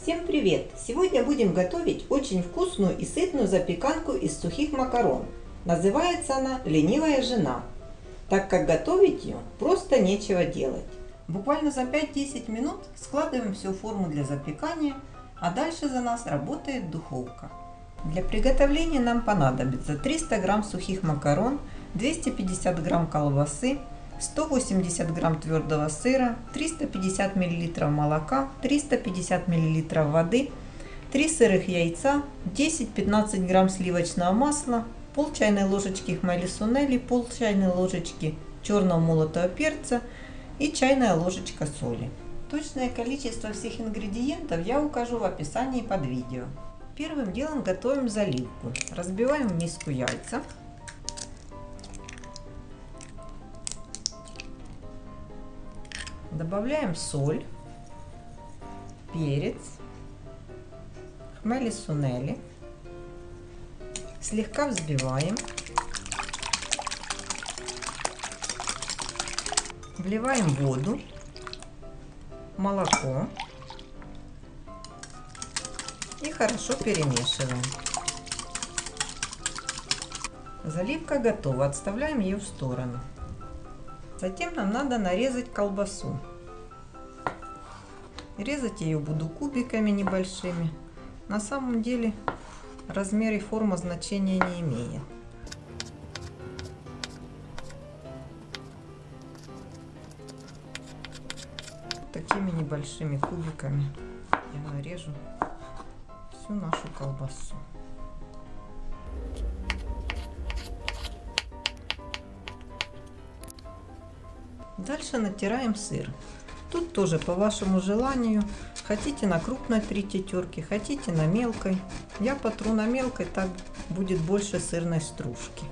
Всем привет! Сегодня будем готовить очень вкусную и сытную запеканку из сухих макарон. Называется она «Ленивая жена», так как готовить ее просто нечего делать. Буквально за 5-10 минут складываем всю форму для запекания, а дальше за нас работает духовка. Для приготовления нам понадобится 300 грамм сухих макарон, 250 грамм колбасы, 180 грамм твердого сыра, 350 миллилитров молока, 350 миллилитров воды, 3 сырых яйца, 10-15 грамм сливочного масла, пол чайной ложечки хмели сунели, пол чайной ложечки черного молотого перца и чайная ложечка соли. Точное количество всех ингредиентов я укажу в описании под видео. Первым делом готовим заливку. Разбиваем в миску яйца. Добавляем соль, перец, хмели сунели. Слегка взбиваем. Вливаем воду, молоко и хорошо перемешиваем. Заливка готова, отставляем ее в сторону. Затем нам надо нарезать колбасу. Резать ее буду кубиками небольшими. На самом деле размер и форма значения не имеет. Такими небольшими кубиками я нарежу всю нашу колбасу. Дальше натираем сыр. Тут тоже по вашему желанию. Хотите на крупной трите терки, хотите на мелкой. Я потру на мелкой, так будет больше сырной стружки.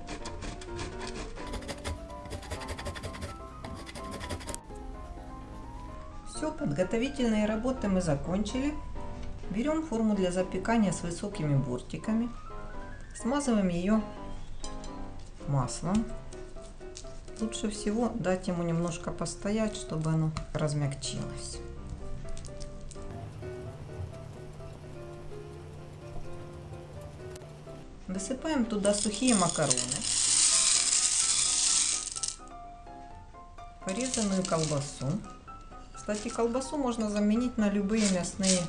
Все, подготовительные работы мы закончили. Берем форму для запекания с высокими бортиками. Смазываем ее маслом. Лучше всего дать ему немножко постоять, чтобы оно размягчилось. Высыпаем туда сухие макароны, порезанную колбасу. Кстати, колбасу можно заменить на любые мясные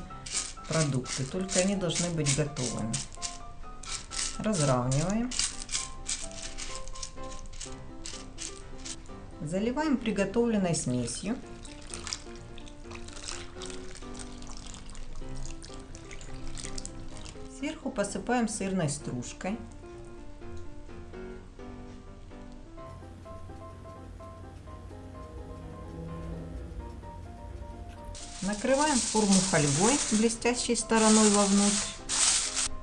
продукты, только они должны быть готовыми. Разравниваем. Заливаем приготовленной смесью. Сверху посыпаем сырной стружкой. Накрываем форму фольгой блестящей стороной вовнутрь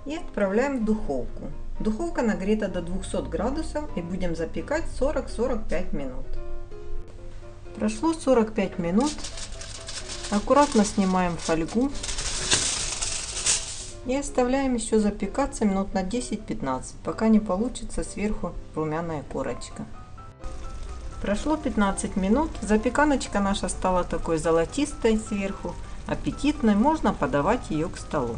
и отправляем в духовку. Духовка нагрета до 200 градусов и будем запекать 40-45 минут. Прошло 45 минут. Аккуратно снимаем фольгу и оставляем еще запекаться минут на 10-15, пока не получится сверху румяная корочка. Прошло 15 минут, запеканочка наша стала такой золотистой сверху, аппетитной, можно подавать ее к столу.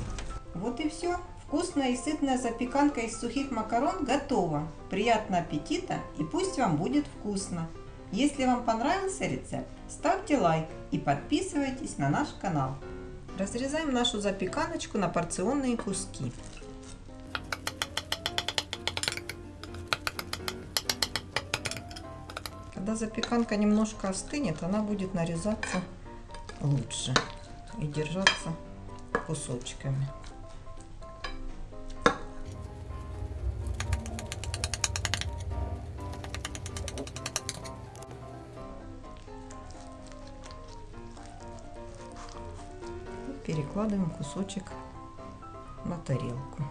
Вот и все. Вкусная и сытная запеканка из сухих макарон готова. Приятного аппетита и пусть вам будет вкусно. Если вам понравился рецепт, ставьте лайк и подписывайтесь на наш канал. Разрезаем нашу запеканочку на порционные куски. Когда запеканка немножко остынет, она будет нарезаться лучше и держаться кусочками. Перекладываем кусочек на тарелку.